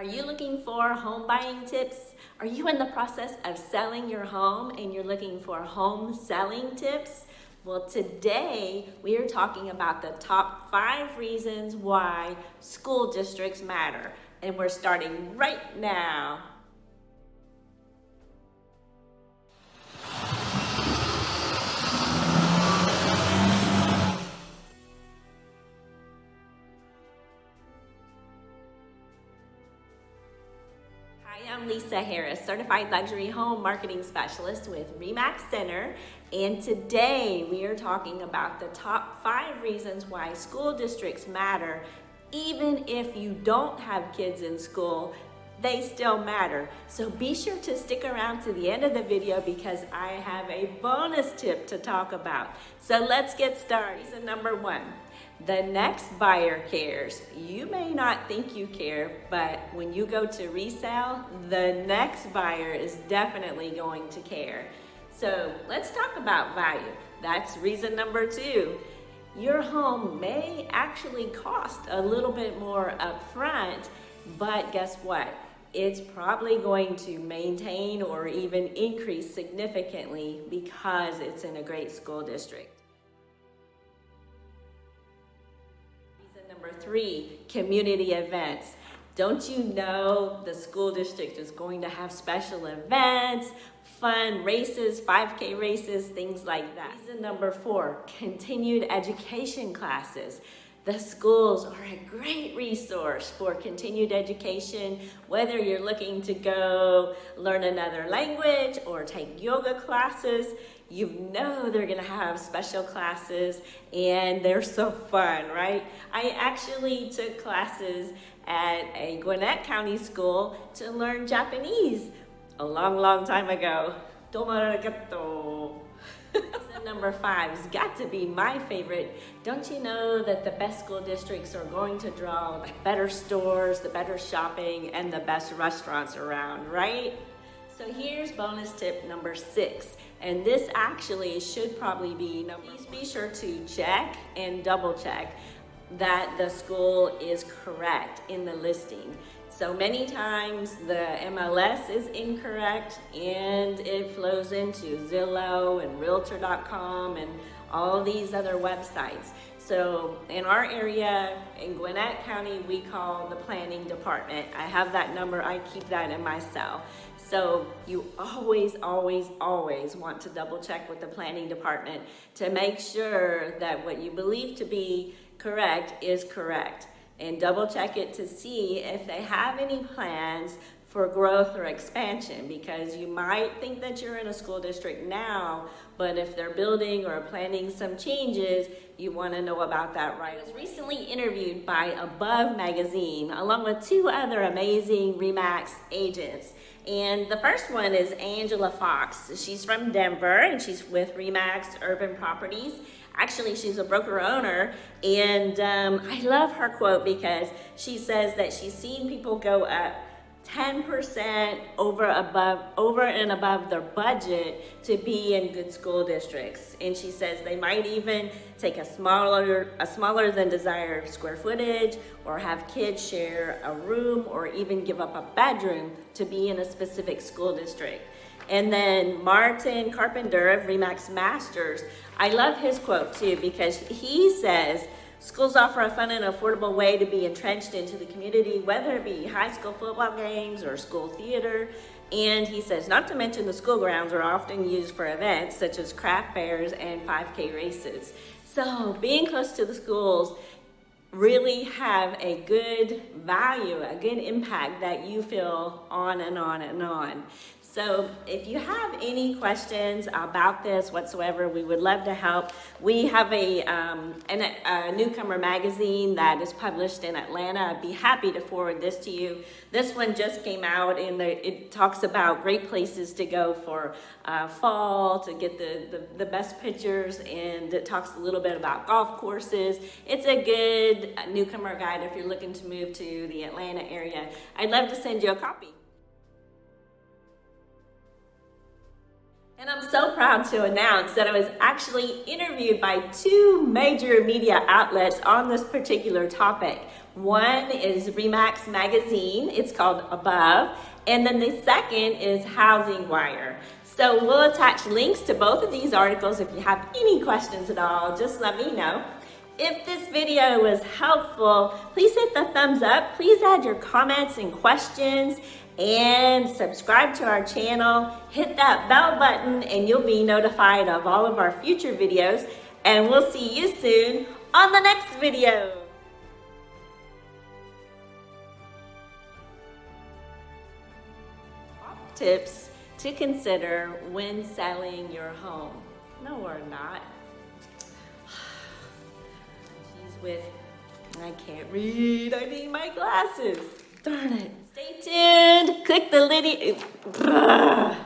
Are you looking for home buying tips? Are you in the process of selling your home and you're looking for home selling tips? Well, today we are talking about the top five reasons why school districts matter. And we're starting right now. I'm Lisa Harris, Certified Luxury Home Marketing Specialist with RE/MAX Center. And today we are talking about the top five reasons why school districts matter. Even if you don't have kids in school, they still matter. So be sure to stick around to the end of the video because I have a bonus tip to talk about. So let's get started. Reason number one, the next buyer cares. You may not think you care, but when you go to resell, the next buyer is definitely going to care. So let's talk about value. That's reason number two. Your home may actually cost a little bit more upfront, but guess what? It's probably going to maintain or even increase significantly because it's in a great school district. Three, community events. Don't you know the school district is going to have special events, fun races, 5K races, things like that. Reason number four, continued education classes. The schools are a great resource for continued education, whether you're looking to go learn another language or take yoga classes, you know they're gonna have special classes and they're so fun, right? I actually took classes at a Gwinnett County school to learn Japanese a long, long time ago. Domo arigato. number five has got to be my favorite. Don't you know that the best school districts are going to draw the better stores, the better shopping, and the best restaurants around, right? So here's bonus tip number six. And this actually should probably be, please be sure to check and double check that the school is correct in the listing. So many times the MLS is incorrect and it flows into Zillow and Realtor.com and all these other websites. So in our area, in Gwinnett County, we call the planning department. I have that number, I keep that in my cell. So you always, always, always want to double check with the planning department to make sure that what you believe to be correct is correct. And double check it to see if they have any plans for growth or expansion because you might think that you're in a school district now, but if they're building or planning some changes, you want to know about that right. I was recently interviewed by Above Magazine along with two other amazing RE/MAX agents. And the first one is Angela Fox. She's from Denver and she's with RE/MAX Urban Properties. Actually, she's a broker owner, and um, I love her quote because she says that she's seen people go up 10% over above over and above their budget to be in good school districts. And she says they might even take a smaller a smaller than desired square footage or have kids share a room or even give up a bedroom to be in a specific school district. And then Martin Carpenter of RE/MAX Masters I love his quote too because he says Schools offer a fun and affordable way to be entrenched into the community, whether it be high school football games or school theater. And he says, not to mention the school grounds are often used for events such as craft fairs and 5K races. So being close to the schools really have a good value, a good impact that you feel on and on and on. So if you have any questions about this whatsoever, we would love to help. We have a, um, an, a newcomer magazine that is published in Atlanta. I'd be happy to forward this to you. This one just came out and it talks about great places to go for uh, fall to get the, the, the best pictures and it talks a little bit about golf courses. It's a good newcomer guide if you're looking to move to the Atlanta area. I'd love to send you a copy. Proud to announce that I was actually interviewed by two major media outlets on this particular topic. One is RE/MAX Magazine, it's called Above, and then the second is Housing Wire. So we'll attach links to both of these articles. If you have any questions at all, just let me know. If this video was helpful, please hit the thumbs up. Please add your comments and questions and subscribe to our channel. Hit that bell button and you'll be notified of all of our future videos. And we'll see you soon on the next video. Tips to consider when selling your home. No, we're not. She's with, I can't read, I need my glasses. Darn it. Stay tuned. Click the little.